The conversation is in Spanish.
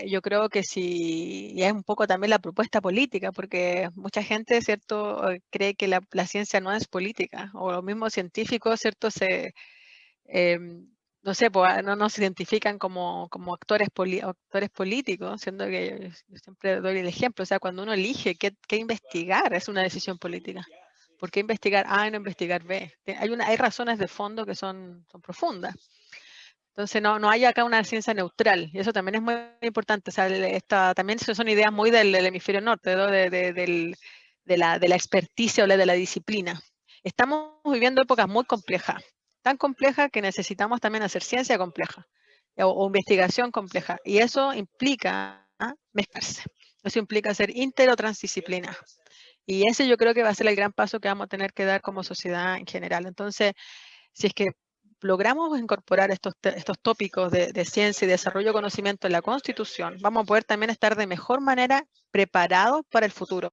eh, yo creo que sí, y es un poco también la propuesta política, porque mucha gente, ¿cierto?, eh, cree que la, ciencia no es política, o los mismos científicos, ¿cierto?, se, em, no sé, pues, ah, no nos identifican como, como actores, actores políticos, siendo que yo siempre doy el ejemplo, o sea, cuando uno elige qué, qué investigar, es una decisión política. ¿Por qué investigar A y no investigar B? Hay, una, hay razones de fondo que son, son profundas. Entonces, no, no hay acá una ciencia neutral, y eso también es muy importante. O sea, esta, también son ideas muy del, hemisferio norte, de, la, de la experticia o de la disciplina. Estamos viviendo épocas muy complejas, tan complejas que necesitamos también hacer ciencia compleja o, investigación compleja, y eso implica ¿ah? mezclarse. Eso implica ser inter o transdisciplina. Y ese yo creo que va a ser el gran paso que vamos a tener que dar como sociedad en general. Entonces, si es que logramos incorporar estos, estos tópicos de, de, ciencia y desarrollo de conocimiento en la Constitución, vamos a poder también estar de mejor manera preparados para el futuro.